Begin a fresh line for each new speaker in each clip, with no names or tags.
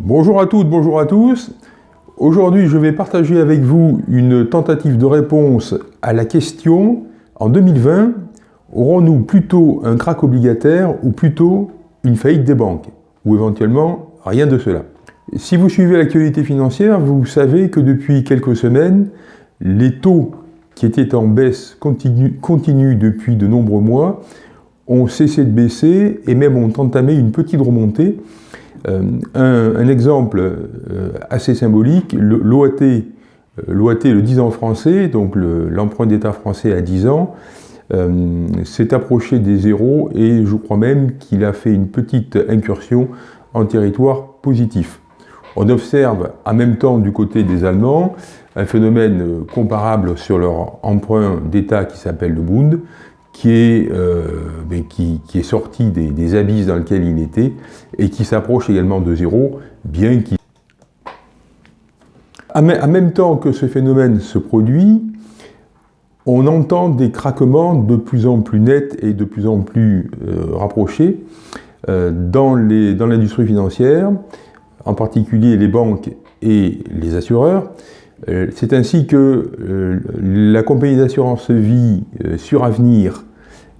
Bonjour à toutes, bonjour à tous. Aujourd'hui, je vais partager avec vous une tentative de réponse à la question en 2020, aurons-nous plutôt un crack obligataire ou plutôt une faillite des banques? Ou éventuellement, rien de cela. Si vous suivez l'actualité financière, vous savez que depuis quelques semaines, les taux qui étaient en baisse continue, depuis de nombreux mois ont cessé de baisser et même ont entamé une petite remontée. Euh, un, exemple euh, assez symbolique, l'OAT, euh, l'OAT, le 10 ans français, donc l'emprunt d'État français à 10 ans, s'est approché des zéros et je crois même qu'il a fait une petite incursion en territoire positif. On observe en même temps du côté des Allemands un phénomène comparable sur leur emprunt d'État qui s'appelle le Bund, qui est, euh, ben, qui, est sorti des, abysses dans lesquels il était et qui s'approche également de zéro, bien qu'il... En même temps que ce phénomène se produit, on entend des craquements de plus en plus nets et de plus en plus euh, rapprochés euh, dans l'industrie financière, en particulier les banques et les assureurs. Euh, c'est ainsi que euh, la compagnie d'assurance vie euh, sur avenir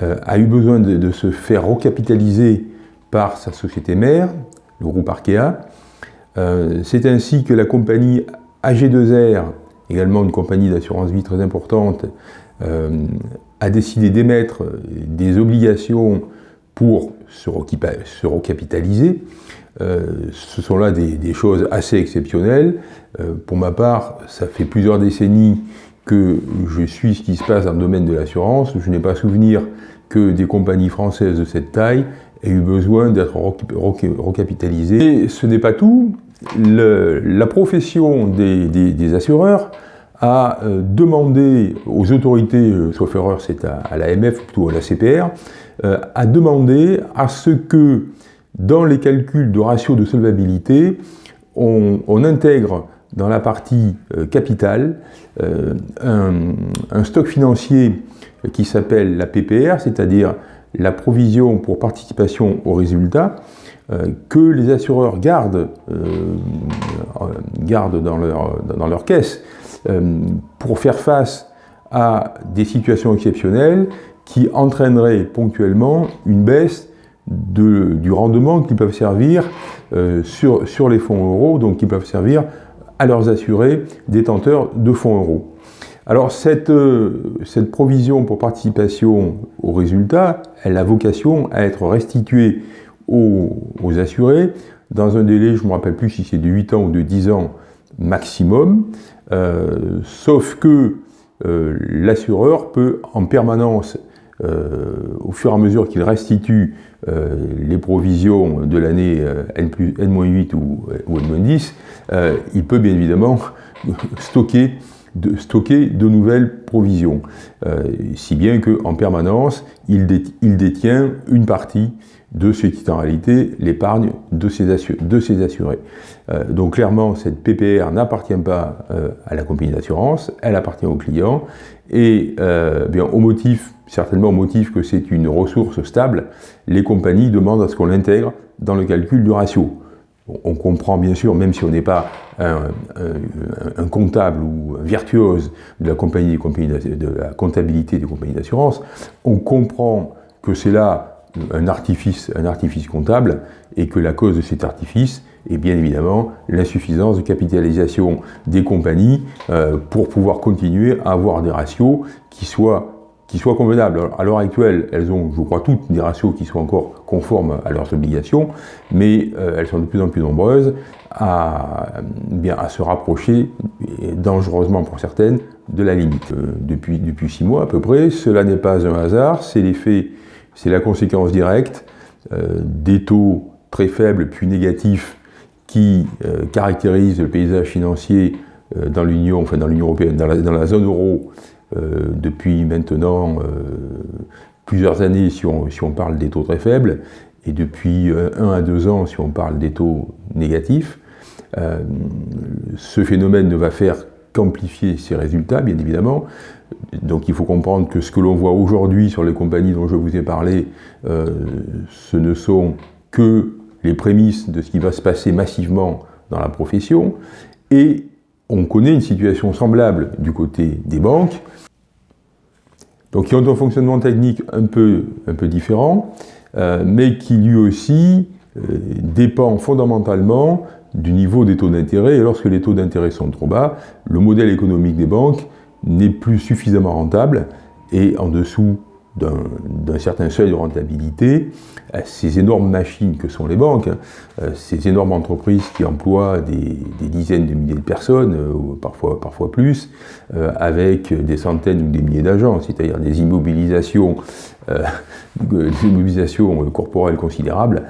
a eu besoin de, se faire recapitaliser par sa société mère, le groupe Arkea. C'est ainsi que la compagnie AG2R, également une compagnie d'assurance vie très importante, a décidé d'émettre des obligations pour se, recapitaliser. Euh, ce sont là des, choses assez exceptionnelles. Euh, pour ma part, ça fait plusieurs décennies que je suis ce qui se passe dans le domaine de l'assurance. Je n'ai pas souvenir que des compagnies françaises de cette taille aient eu besoin d'être recapitalisées. Et ce n'est pas tout. la profession des, assureurs a euh, demandé aux autorités, sauf erreur c'est à, l'AMF, plutôt à la CPR, a demandé à ce que dans les calculs de ratio de solvabilité, on, intègre dans la partie euh, capital euh, un, stock financier qui s'appelle la PPR, c'est-à-dire la provision pour participation au résultat, euh, que les assureurs gardent, gardent dans, leur, dans leur caisse pour faire face à des situations exceptionnelles qui entraîneraient ponctuellement une baisse du rendement qui peuvent servir euh, sur, sur les fonds euros, donc qui peuvent servir à leurs assurés détenteurs de fonds euros. Alors cette, euh, cette provision pour participation au résultat, elle a vocation à être restituée aux, assurés dans un délai, je ne me rappelle plus si c'est de 8 ans ou de 10 ans maximum, euh, sauf que l'assureur peut en permanence au fur et à mesure qu'il restitue euh, les provisions de l'année euh, N-8 ou, N-10, il peut bien évidemment stocker de, nouvelles provisions, si bien qu'en permanence, il, il, détient une partie de ce qui est en réalité l'épargne de, ses assurés. donc clairement, cette PPR n'appartient pas à la compagnie d'assurance, elle appartient au client, et bien, au motif certainement au motif que c'est une ressource stable, les compagnies demandent à ce qu'on l'intègre dans le calcul du ratio. On comprend bien sûr, même si on n'est pas un, comptable ou virtuose de la, compagnie, de la comptabilité des compagnies d'assurance, on comprend que c'est là un artifice, un artifice comptable et que la cause de cet artifice est bien évidemment l'insuffisance de capitalisation des compagnies euh, pour pouvoir continuer à avoir des ratios qui soient qui soient convenables. À l'heure actuelle, elles ont, je crois, toutes des ratios qui sont encore conformes à leurs obligations, mais euh, elles sont de plus en plus nombreuses à, bien, à se rapprocher, dangereusement pour certaines, de la limite. Euh, depuis, depuis six mois à peu près, cela n'est pas un hasard, c'est l'effet, c'est la conséquence directe euh, des taux très faibles puis négatifs qui caractérisent le paysage financier dans l'Union, enfin dans l'Union européenne, dans la zone euro, euh, depuis maintenant euh, plusieurs années si on, si on, parle des taux très faibles, et depuis euh, un à deux ans si on parle des taux négatifs. ce phénomène ne va faire qu'amplifier ces résultats, bien évidemment. Donc il faut comprendre que ce que l'on voit aujourd'hui sur les compagnies dont je vous ai parlé, ce ne sont que les prémices de ce qui va se passer massivement dans la profession, et on connaît une situation semblable du côté des banques, donc qui ont un fonctionnement technique un peu, différent, euh, mais qui lui aussi euh, dépend fondamentalement du niveau des taux d'intérêt, et lorsque les taux d'intérêt sont trop bas, le modèle économique des banques n'est plus suffisamment rentable, et en dessous d'un certain seuil de rentabilité, euh, ces énormes machines que sont les banques, euh, ces énormes entreprises qui emploient des, dizaines de milliers de personnes, euh, parfois, plus, avec des centaines ou des milliers d'agents, c'est-à-dire des immobilisations, des immobilisations corporelles considérables,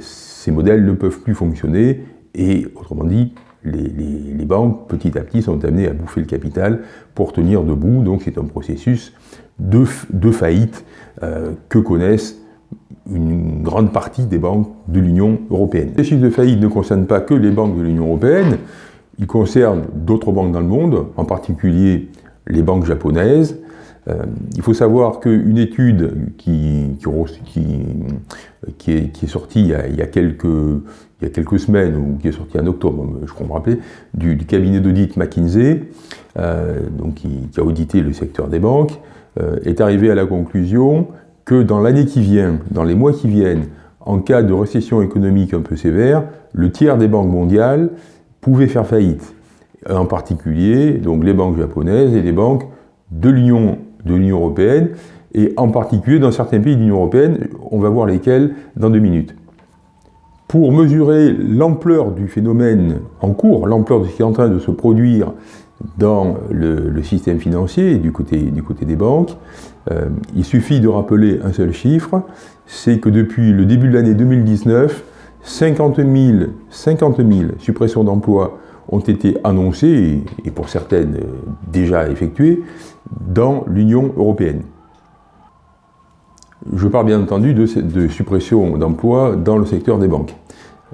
ces modèles ne peuvent plus fonctionner et, autrement dit, les, banques, petit à petit, sont amenées à bouffer le capital pour tenir debout. Donc c'est un processus de, faillite euh, que connaissent une grande partie des banques de l'Union européenne. Les chiffres de faillite ne concernent pas que les banques de l'Union européenne, ils concernent d'autres banques dans le monde, en particulier les banques japonaises. Euh, il faut savoir qu'une étude qui, est, sortie il y a quelques semaines, ou qui est sorti en octobre, je crois me rappeler, du, cabinet d'audit McKinsey, euh, donc qui, a audité le secteur des banques, est arrivé à la conclusion que dans l'année qui vient, dans les mois qui viennent, en cas de récession économique un peu sévère, le tiers des banques mondiales pouvaient faire faillite. En particulier, donc les banques japonaises et les banques de l'Union européenne, et en particulier dans certains pays de l'Union européenne, on va voir lesquels dans deux minutes. Pour mesurer l'ampleur du phénomène en cours, l'ampleur de ce qui est en train de se produire dans le, système financier du côté, du côté des banques, euh, il suffit de rappeler un seul chiffre, c'est que depuis le début de l'année 2019, 50 000, 50 000 suppressions d'emplois ont été annoncées, et pour certaines déjà effectuées, dans l'Union européenne. Je parle bien entendu de, de suppression d'emplois dans le secteur des banques.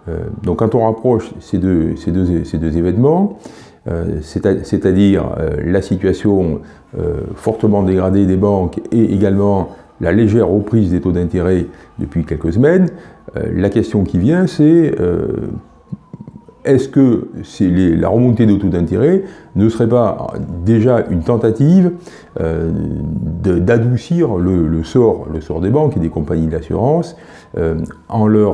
Euh, donc quand on rapproche ces deux, événements, euh, c'est-à-dire euh, la situation fortement dégradée des banques et également la légère reprise des taux d'intérêt depuis quelques semaines, la question qui vient c'est est-ce que la remontée des taux d'intérêt ne serait pas déjà une tentative euh, d'adoucir le, sort, des banques et des compagnies d'assurance euh, euh,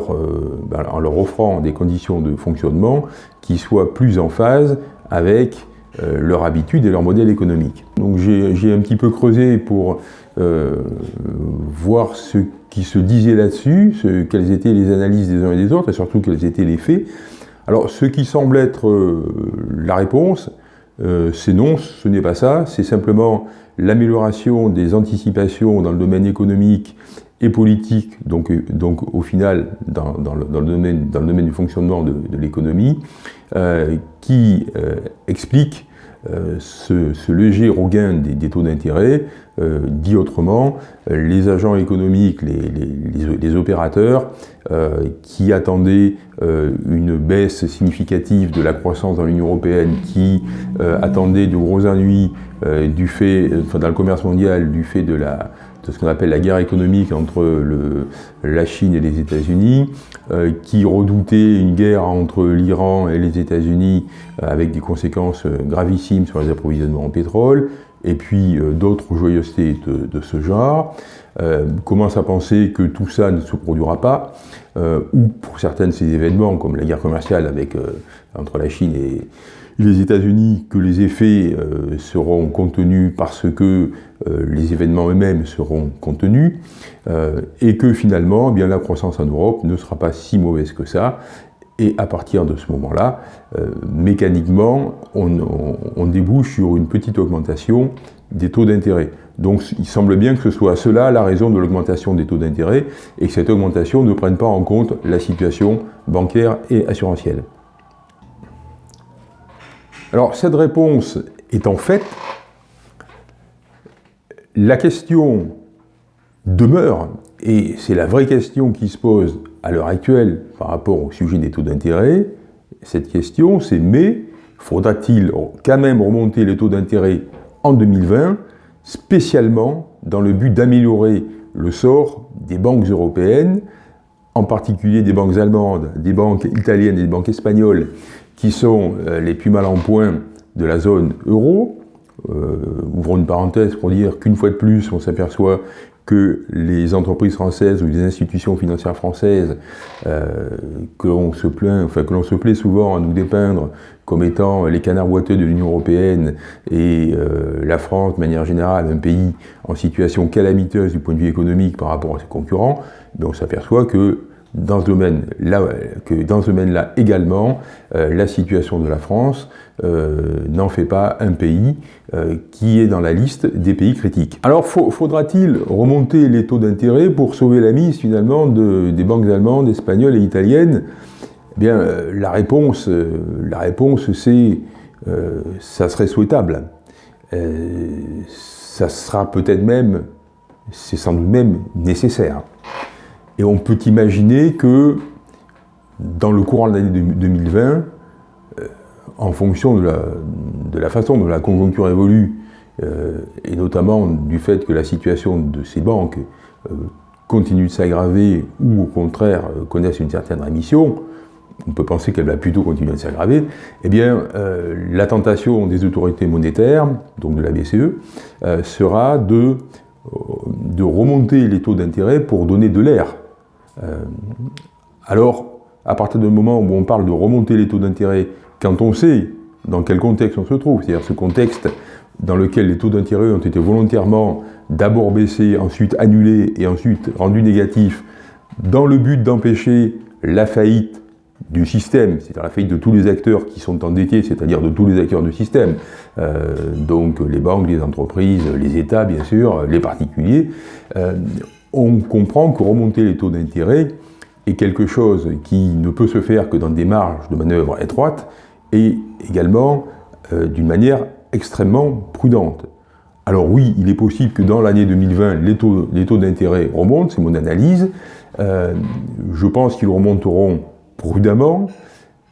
ben, en leur offrant des conditions de fonctionnement qui soient plus en phase avec leur habitude et leur modèle économique. Donc j'ai un petit peu creusé pour voir ce qui se disait là-dessus, quelles étaient les analyses des uns et des autres, et surtout quels étaient les faits. Alors, ce qui semble être euh, la réponse, euh, c'est non, ce n'est pas ça, c'est simplement l'amélioration des anticipations dans le domaine économique et politique, donc, euh, donc au final dans, le, domaine, dans, le, domaine, du fonctionnement de, l'économie, qui explique ce, léger regain des, taux d'intérêt, dit autrement, les agents économiques, les opérateurs euh, qui attendaient euh, une baisse significative de la croissance dans l'Union européenne, qui euh, attendaient de gros ennuis du fait, enfin, dans le commerce mondial du fait de la, ce qu'on appelle la guerre économique entre la Chine et les États-Unis, qui redoutaient une guerre entre l'Iran et les États-Unis avec des conséquences gravissimes sur les approvisionnements en pétrole, et puis d'autres joyeusetés de, ce genre, euh, commencent à penser que tout ça ne se produira pas, euh, ou pour certains de ces événements, comme la guerre commerciale avec, euh, entre la Chine et les États-Unis, que les effets seront contenus parce que les événements eux-mêmes seront contenus, et que finalement, eh bien, la croissance en Europe ne sera pas si mauvaise que ça, et à partir de ce moment-là, mécaniquement, on, débouche sur une petite augmentation des taux d'intérêt. Donc il semble bien que ce soit cela la raison de l'augmentation des taux d'intérêt et que cette augmentation ne prenne pas en compte la situation bancaire et assurantielle. Alors cette réponse étant faite, la question demeure, et c'est la vraie question qui se pose à l'heure actuelle par rapport au sujet des taux d'intérêt, cette question c'est mais faudra-t-il quand même remonter les taux d'intérêt en 2020 spécialement dans le but d'améliorer le sort des banques européennes en particulier des banques allemandes, des banques italiennes et des banques espagnoles, qui sont euh, les plus mal en point de la zone euro? Euh, ouvrons une parenthèse pour dire qu'une fois de plus, on s'aperçoit que les entreprises françaises ou les institutions financières françaises euh, que l'on se plaint, enfin que l'on se plaît souvent à nous dépeindre comme étant les canards boiteux de l'Union Européenne et euh, la France, de manière générale, un pays en situation calamiteuse du point de vue économique par rapport à ses concurrents, mais on s'aperçoit que dans ce domaine-là domaine également, euh, la situation de la France euh, n'en fait pas un pays euh, qui est dans la liste des pays critiques. Alors faudra-t-il remonter les taux d'intérêt pour sauver la mise finalement des banques allemandes, espagnoles et italiennes? Eh bien, la réponse, la réponse c'est ça serait souhaitable. ça sera peut-être même, c'est sans doute même nécessaire. Et on peut imaginer que dans le courant de l'année 2020, euh, en fonction de la, façon dont la conjoncture évolue, euh, et notamment du fait que la situation de ces banques euh, continue de s'aggraver ou au contraire connaisse une certaine rémission, on peut penser qu'elle va plutôt continuer de s'aggraver, eh bien, la tentation des autorités monétaires, donc de la BCE, sera de, de remonter les taux d'intérêt pour donner de l'air. euh, alors, à partir du moment où on parle de remonter les taux d'intérêt, quand on sait dans quel contexte on se trouve, c'est-à-dire ce contexte dans lequel les taux d'intérêt ont été volontairement d'abord baissés, ensuite annulés et ensuite rendus négatifs, dans le but d'empêcher la faillite du système, c'est-à-dire la faillite de tous les acteurs qui sont endettés, c'est-à-dire de tous les acteurs du système, euh, donc les banques, les entreprises, les États bien sûr, les particuliers, euh, on comprend que remonter les taux d'intérêt est quelque chose qui ne peut se faire que dans des marges de manœuvre étroites et également euh, d'une manière extrêmement prudente. Alors oui, il est possible que dans l'année 2020, les taux, d'intérêt remontent, c'est mon analyse. Euh, je pense qu'ils remonteront prudemment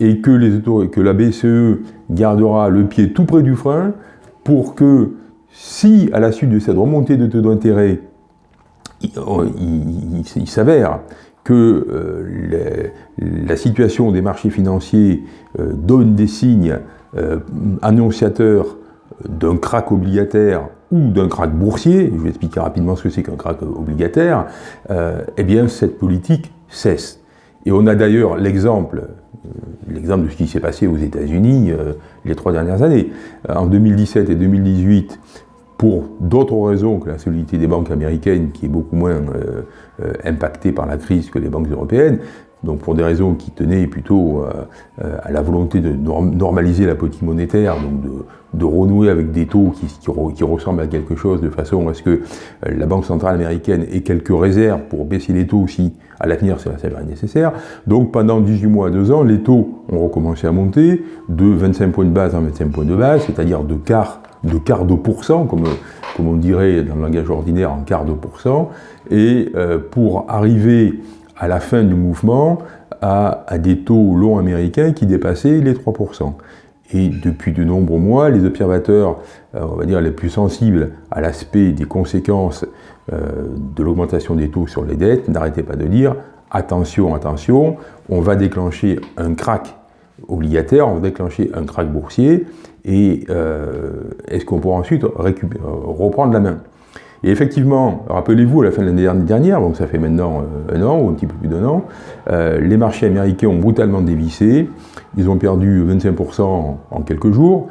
et que, les que la BCE gardera le pied tout près du frein pour que si, à la suite de cette remontée de taux d'intérêt, il, s'avère que euh, la situation des marchés financiers euh, donne des signes euh, annonciateurs d'un crack obligataire ou d'un crack boursier, je vais expliquer rapidement ce que c'est qu'un crack obligataire, eh bien cette politique cesse. Et on a d'ailleurs l'exemple l'exemple de ce qui s'est passé aux États-Unis les trois dernières années. En 2017 et 2018, pour d'autres raisons que la solidité des banques américaines, qui est beaucoup moins euh, euh, impactée par la crise que les banques européennes, donc pour des raisons qui tenaient plutôt euh, à la volonté de normaliser la politique monétaire, donc de, renouer avec des taux qui, qui, ressemblent à quelque chose de façon à ce que la Banque centrale américaine ait quelques réserves pour baisser les taux si à l'avenir ça s'avère nécessaire. Donc pendant 18 mois à 2 ans, les taux ont recommencé à monter de 25 points de base en 25 points de base, c'est-à-dire de quart de quart de pourcent, comme, on dirait dans le langage ordinaire en quart de pourcent, et euh, pour arriver à la fin du mouvement à, des taux longs américains qui dépassaient les 3%. Et depuis de nombreux mois, les observateurs, euh, on va dire les plus sensibles à l'aspect des conséquences euh, de l'augmentation des taux sur les dettes, n'arrêtaient pas de dire attention, attention, on va déclencher un crack obligataire, on va déclencher un crack boursier, et euh, est-ce qu'on pourra ensuite reprendre la main? Et effectivement, rappelez-vous, à la fin de l'année dernière, donc ça fait maintenant euh, un an ou un petit peu plus d'un an, euh, les marchés américains ont brutalement dévissé, ils ont perdu 25% en quelques jours,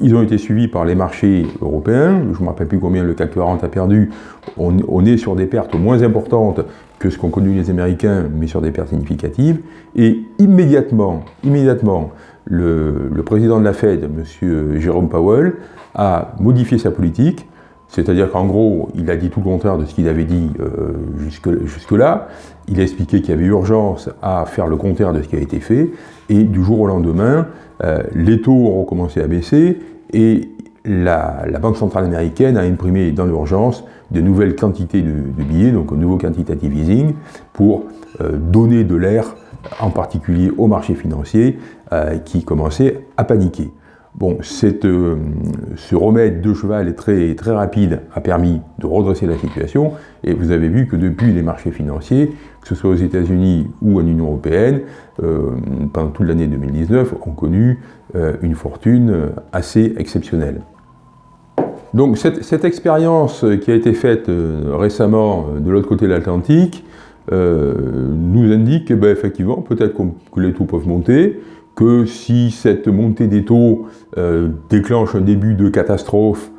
ils ont été suivis par les marchés européens, je ne me rappelle plus combien le CAC 40 a perdu, on est sur des pertes moins importantes que ce qu'ont connu les Américains, mais sur des pertes significatives, et immédiatement, immédiatement, le, président de la Fed, M. Jérôme Powell, a modifié sa politique, c'est-à-dire qu'en gros, il a dit tout le contraire de ce qu'il avait dit euh, jusque-là. il a expliqué qu'il y avait urgence à faire le contraire de ce qui a été fait, et du jour au lendemain, euh, les taux ont recommencé à baisser, et la, Banque centrale américaine a imprimé dans l'urgence de nouvelles quantités de, billets, donc un nouveau quantitative easing, pour euh, donner de l'air en particulier au marché financier, euh, qui commençait à paniquer. Bon, euh, ce remède de cheval très, très rapide a permis de redresser la situation et vous avez vu que depuis les marchés financiers, que ce soit aux États-Unis ou en Union Européenne, euh, pendant toute l'année 2019, ont connu une fortune assez exceptionnelle. Donc cette, cette expérience qui a été faite récemment de l'autre côté de l'Atlantique nous indique que, ben, effectivement, peut-être que les taux peuvent monter, que si cette montée des taux euh, déclenche un début de catastrophe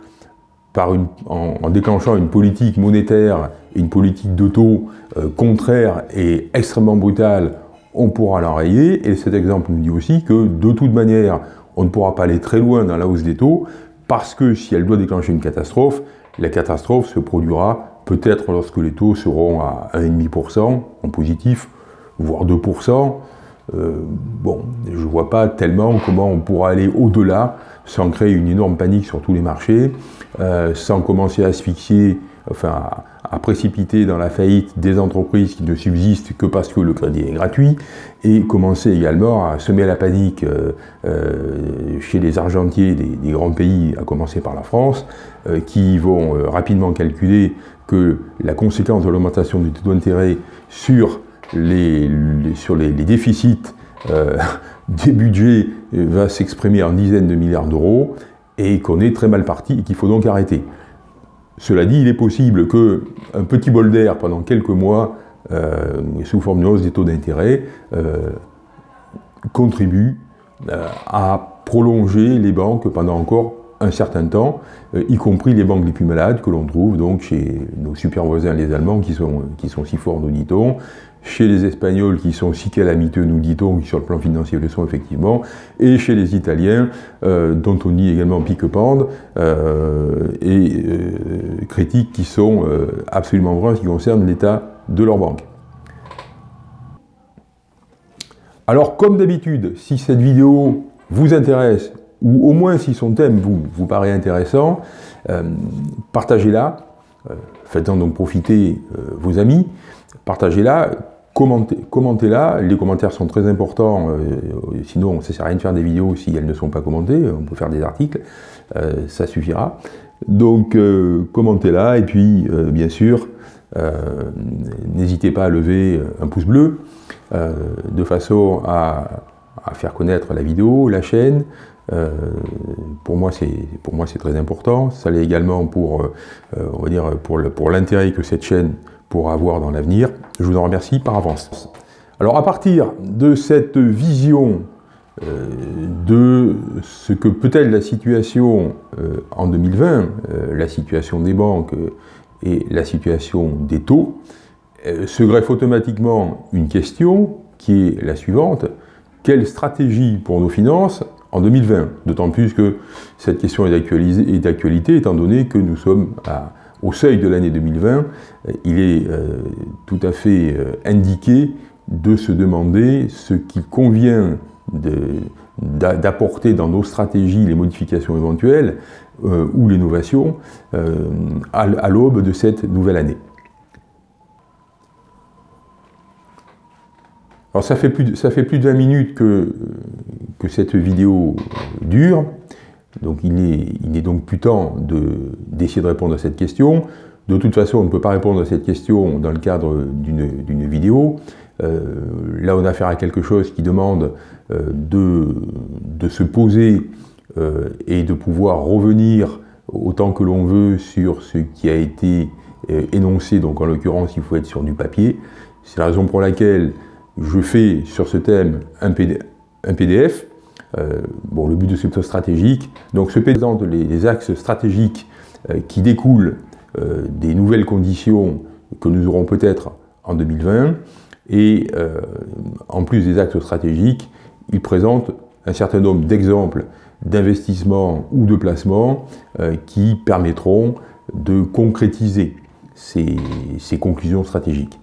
par une, en, déclenchant une politique monétaire et une politique de taux euh, contraire et extrêmement brutale, on pourra l'enrayer. Et cet exemple nous dit aussi que de toute manière, on ne pourra pas aller très loin dans la hausse des taux, parce que si elle doit déclencher une catastrophe, la catastrophe se produira peut-être lorsque les taux seront à 1,5% en positif, voire 2%, euh, bon, je ne vois pas tellement comment on pourra aller au-delà sans créer une énorme panique sur tous les marchés, euh, sans commencer à asphyxier, enfin à, précipiter dans la faillite des entreprises qui ne subsistent que parce que le crédit est gratuit, et commencer également à semer la panique euh, chez les argentiers des, grands pays, à commencer par la France, qui vont rapidement calculer que la conséquence de l'augmentation du taux d'intérêt sur les, sur les, déficits euh, des budgets euh, va s'exprimer en dizaines de milliards d'euros et qu'on est très mal parti et qu'il faut donc arrêter. Cela dit, il est possible qu'un petit bol d'air pendant quelques mois, euh, sous forme de hausse des taux d'intérêt, contribue à prolonger les banques pendant encore un certain temps, y compris les banques les plus malades que l'on trouve donc chez nos super voisins les Allemands qui sont, qui sont si forts, nous dit-on, chez les Espagnols qui sont si calamiteux, nous dit-on, qui sur le plan financier le sont effectivement, et chez les Italiens, euh, dont on dit également pique-pende, euh, et euh, critiques qui sont absolument vraies en ce qui concerne l'état de leur banque. Alors, comme d'habitude, si cette vidéo vous intéresse, ou au moins si son thème vous, vous paraît intéressant, partagez-la, faites-en donc profiter vos amis, partagez-la, Commentez-la, les commentaires sont très importants, euh, sinon ça ne sert rien de faire des vidéos si elles ne sont pas commentées, on peut faire des articles, euh, ça suffira. Donc euh, commentez-la et puis bien sûr, n'hésitez pas à lever un pouce bleu de façon à, faire connaître la vidéo, la chaîne. Pour moi c'est très important, ça l'est également pour, on va dire, pour l'intérêt que cette chaîne pour avoir dans l'avenir. Je vous en remercie par avance. Alors à partir de cette vision euh, de ce que peut être la situation euh, en 2020, euh, la situation des banques et la situation des taux, se greffe automatiquement une question qui est la suivante. Quelle stratégie pour nos finances en 2020 D'autant plus que cette question est d'actualité étant donné que nous sommes à au seuil de l'année 2020, euh, il est euh, tout à fait euh, indiqué de se demander ce qu'il convient d'apporter dans nos stratégies les modifications éventuelles ou l'innovation à, l'aube de cette nouvelle année. Alors ça fait plus de, ça fait plus de 20 minutes que, cette vidéo dure. Donc il n'est donc plus temps d'essayer de, répondre à cette question. De toute façon, on ne peut pas répondre à cette question dans le cadre d'une vidéo. Euh, là, on a affaire à quelque chose qui demande euh, de, se poser euh, et de pouvoir revenir autant que l'on veut sur ce qui a été énoncé, donc en l'occurrence, il faut être sur du papier. C'est la raison pour laquelle je fais sur ce thème un PDF euh, bon, le but de ce plutôt stratégique. Donc se présentent les, axes stratégiques euh, qui découlent euh, des nouvelles conditions que nous aurons peut-être en 2020. Et en plus des axes stratégiques, il présente un certain nombre d'exemples d'investissements ou de placements qui permettront de concrétiser ces conclusions stratégiques.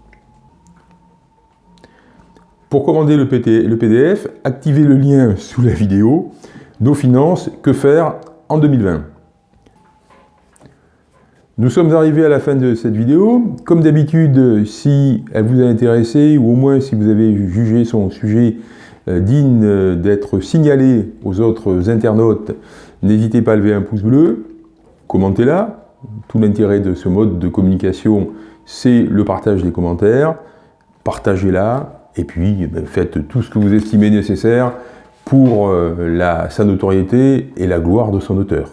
Pour commander le, PDF, activez le lien sous la vidéo. Nos finances, que faire en 2020 Nous sommes arrivés à la fin de cette vidéo. Comme d'habitude, si elle vous a intéressé, ou au moins si vous avez jugé son sujet euh, digne euh, d'être signalé aux autres internautes, n'hésitez pas à lever un pouce bleu, commentez-la. Tout l'intérêt de ce mode de communication, c'est le partage des commentaires. Partagez-la, et puis eh ben, faites tout ce que vous estimez nécessaire pour euh, la, sa notoriété et la gloire de son auteur.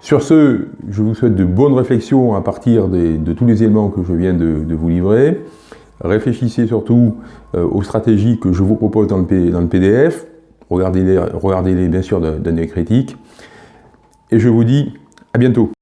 Sur ce, je vous souhaite de bonnes réflexions à partir de tous les éléments que je viens de, vous livrer. Réfléchissez surtout euh, aux stratégies que je vous propose dans le, PDF. Regardez-les regardez bien sûr d'un œil critique. Et je vous dis à bientôt.